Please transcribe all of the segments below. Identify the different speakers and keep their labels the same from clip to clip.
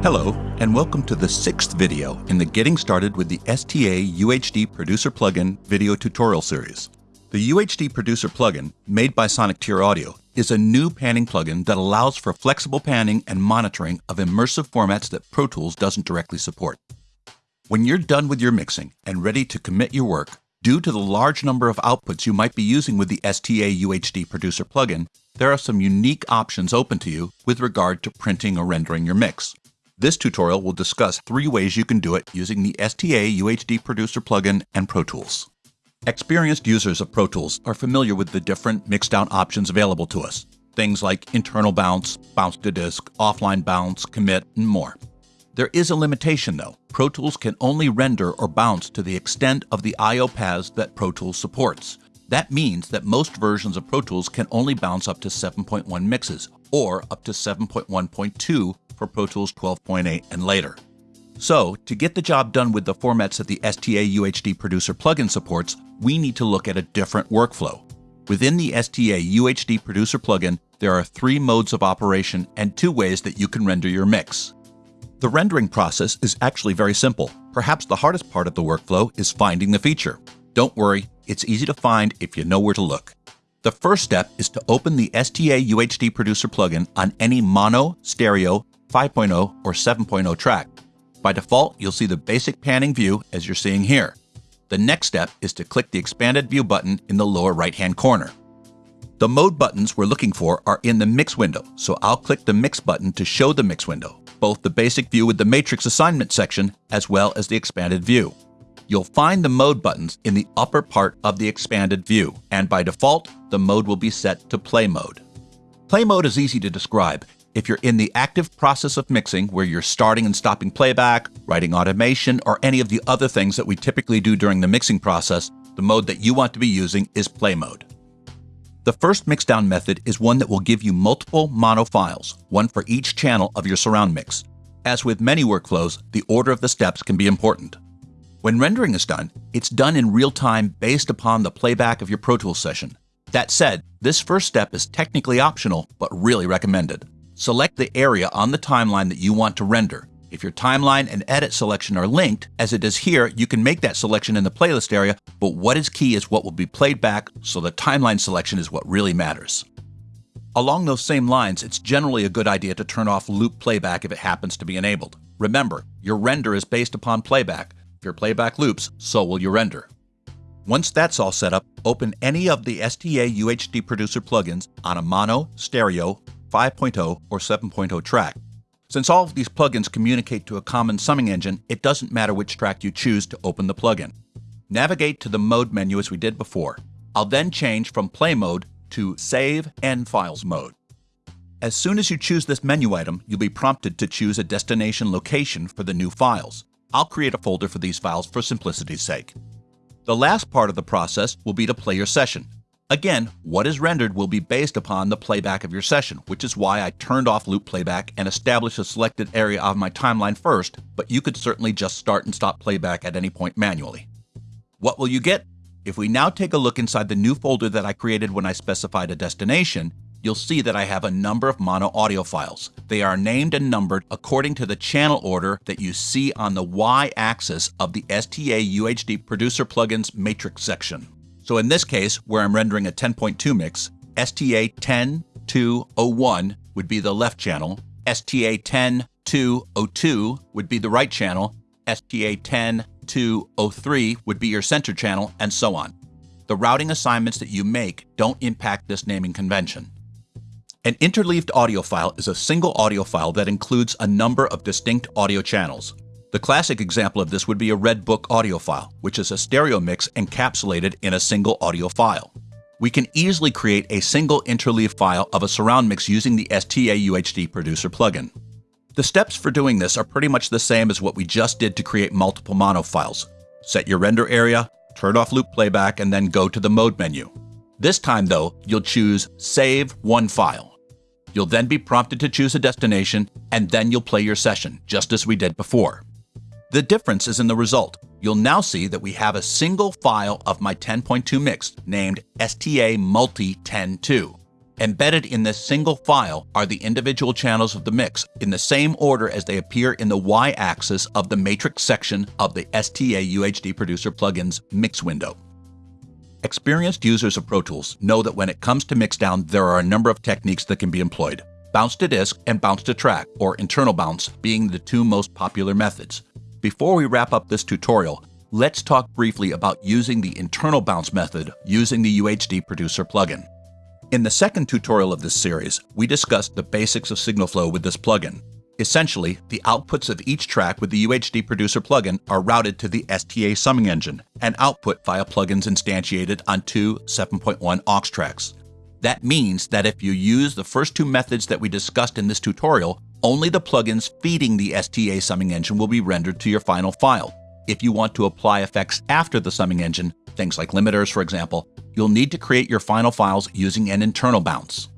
Speaker 1: Hello, and welcome to the sixth video in the Getting Started with the STA UHD Producer Plugin video tutorial series. The UHD Producer plugin, made by SonicTier Audio, is a new panning plugin that allows for flexible panning and monitoring of immersive formats that Pro Tools doesn't directly support. When you're done with your mixing and ready to commit your work, due to the large number of outputs you might be using with the STA UHD Producer plugin, there are some unique options open to you with regard to printing or rendering your mix. This tutorial will discuss three ways you can do it using the STA UHD Producer plugin and Pro Tools. Experienced users of Pro Tools are familiar with the different mixdown options available to us. Things like internal bounce, bounce to disk, offline bounce, commit, and more. There is a limitation though. Pro Tools can only render or bounce to the extent of the I.O. paths that Pro Tools supports. That means that most versions of Pro Tools can only bounce up to 7.1 mixes, or up to 7.1.2 for Pro Tools 12.8 and later. So, to get the job done with the formats that the STA UHD Producer plugin supports, we need to look at a different workflow. Within the STA UHD Producer plugin, there are three modes of operation and two ways that you can render your mix. The rendering process is actually very simple. Perhaps the hardest part of the workflow is finding the feature. Don't worry, it's easy to find if you know where to look. The first step is to open the STA UHD Producer plugin on any mono, stereo, 5.0, or 7.0 track. By default, you'll see the basic panning view as you're seeing here. The next step is to click the expanded view button in the lower right-hand corner. The mode buttons we're looking for are in the mix window, so I'll click the mix button to show the mix window, both the basic view with the matrix assignment section as well as the expanded view. You'll find the mode buttons in the upper part of the expanded view, and by default, the mode will be set to play mode. Play mode is easy to describe. If you're in the active process of mixing, where you're starting and stopping playback, writing automation, or any of the other things that we typically do during the mixing process, the mode that you want to be using is play mode. The first mixdown method is one that will give you multiple mono files, one for each channel of your surround mix. As with many workflows, the order of the steps can be important. When rendering is done, it's done in real time based upon the playback of your Pro Tools session. That said, this first step is technically optional, but really recommended. Select the area on the timeline that you want to render. If your timeline and edit selection are linked, as it is here, you can make that selection in the playlist area, but what is key is what will be played back, so the timeline selection is what really matters. Along those same lines, it's generally a good idea to turn off loop playback if it happens to be enabled. Remember, your render is based upon playback. If your playback loops, so will your render. Once that's all set up, open any of the STA UHD Producer plugins on a mono, stereo, 5.0, or 7.0 track. Since all of these plugins communicate to a common summing engine, it doesn't matter which track you choose to open the plugin. Navigate to the Mode menu as we did before. I'll then change from Play Mode to Save and Files mode. As soon as you choose this menu item, you'll be prompted to choose a destination location for the new files. I'll create a folder for these files for simplicity's sake. The last part of the process will be to play your session. Again, what is rendered will be based upon the playback of your session, which is why I turned off loop playback and established a selected area of my timeline first, but you could certainly just start and stop playback at any point manually. What will you get? If we now take a look inside the new folder that I created when I specified a destination, you'll see that I have a number of mono audio files. They are named and numbered according to the channel order that you see on the y-axis of the STA UHD Producer Plugins matrix section. So in this case, where I'm rendering a 10.2 mix, STA 10.2.01 would be the left channel, STA 10.2.02 would be the right channel, STA 10.2.03 would be your center channel, and so on. The routing assignments that you make don't impact this naming convention. An interleaved audio file is a single audio file that includes a number of distinct audio channels. The classic example of this would be a Red Book audio file, which is a stereo mix encapsulated in a single audio file. We can easily create a single interleave file of a surround mix using the STA UHD Producer plugin. The steps for doing this are pretty much the same as what we just did to create multiple mono files. Set your render area, turn off loop playback, and then go to the Mode menu. This time, though, you'll choose Save One File. You'll then be prompted to choose a destination, and then you'll play your session, just as we did before. The difference is in the result. You'll now see that we have a single file of my 10.2 mix named STA Multi 10.2. Embedded in this single file are the individual channels of the mix in the same order as they appear in the y-axis of the matrix section of the STA UHD Producer plugin's mix window. Experienced users of Pro Tools know that when it comes to mixdown, there are a number of techniques that can be employed. Bounce to disk and bounce to track, or internal bounce, being the two most popular methods. Before we wrap up this tutorial, let's talk briefly about using the internal bounce method using the UHD Producer plugin. In the second tutorial of this series, we discussed the basics of signal flow with this plugin. Essentially, the outputs of each track with the UHD Producer plugin are routed to the STA summing engine and output via plugins instantiated on two 7.1 aux tracks. That means that if you use the first two methods that we discussed in this tutorial, only the plugins feeding the STA summing engine will be rendered to your final file. If you want to apply effects after the summing engine, things like limiters for example, you'll need to create your final files using an internal bounce.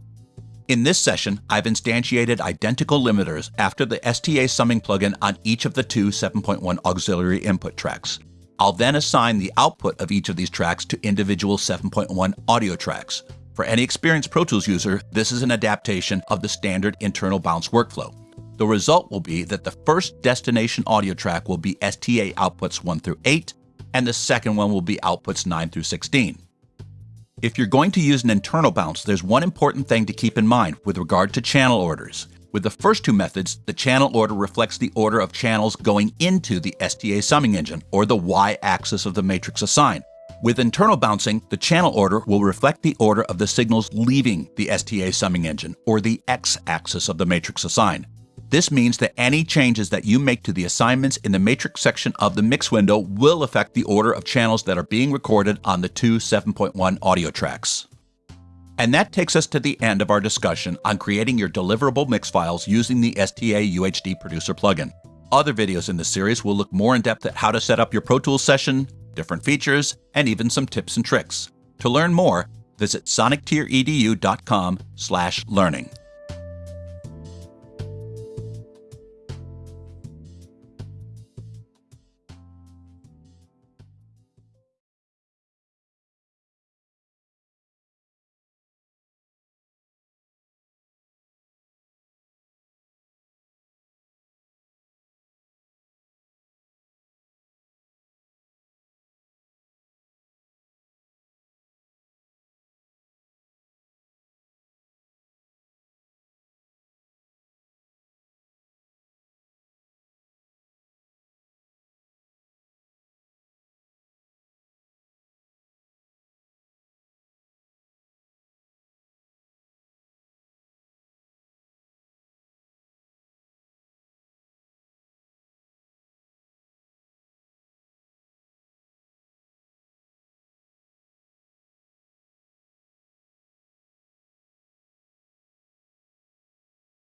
Speaker 1: In this session, I've instantiated identical limiters after the STA summing plugin on each of the two 7.1 auxiliary input tracks. I'll then assign the output of each of these tracks to individual 7.1 audio tracks. For any experienced Pro Tools user, this is an adaptation of the standard internal bounce workflow. The result will be that the first destination audio track will be STA outputs 1 through 8, and the second one will be outputs 9 through 16. If you're going to use an internal bounce, there's one important thing to keep in mind with regard to channel orders. With the first two methods, the channel order reflects the order of channels going into the STA summing engine, or the y-axis of the matrix assign. With internal bouncing, the channel order will reflect the order of the signals leaving the STA summing engine, or the x-axis of the matrix assign. This means that any changes that you make to the assignments in the matrix section of the mix window will affect the order of channels that are being recorded on the two 7.1 audio tracks. And that takes us to the end of our discussion on creating your deliverable mix files using the STA UHD Producer plugin. Other videos in this series will look more in depth at how to set up your Pro Tools session, different features, and even some tips and tricks. To learn more, visit sonictieredu.com/learning.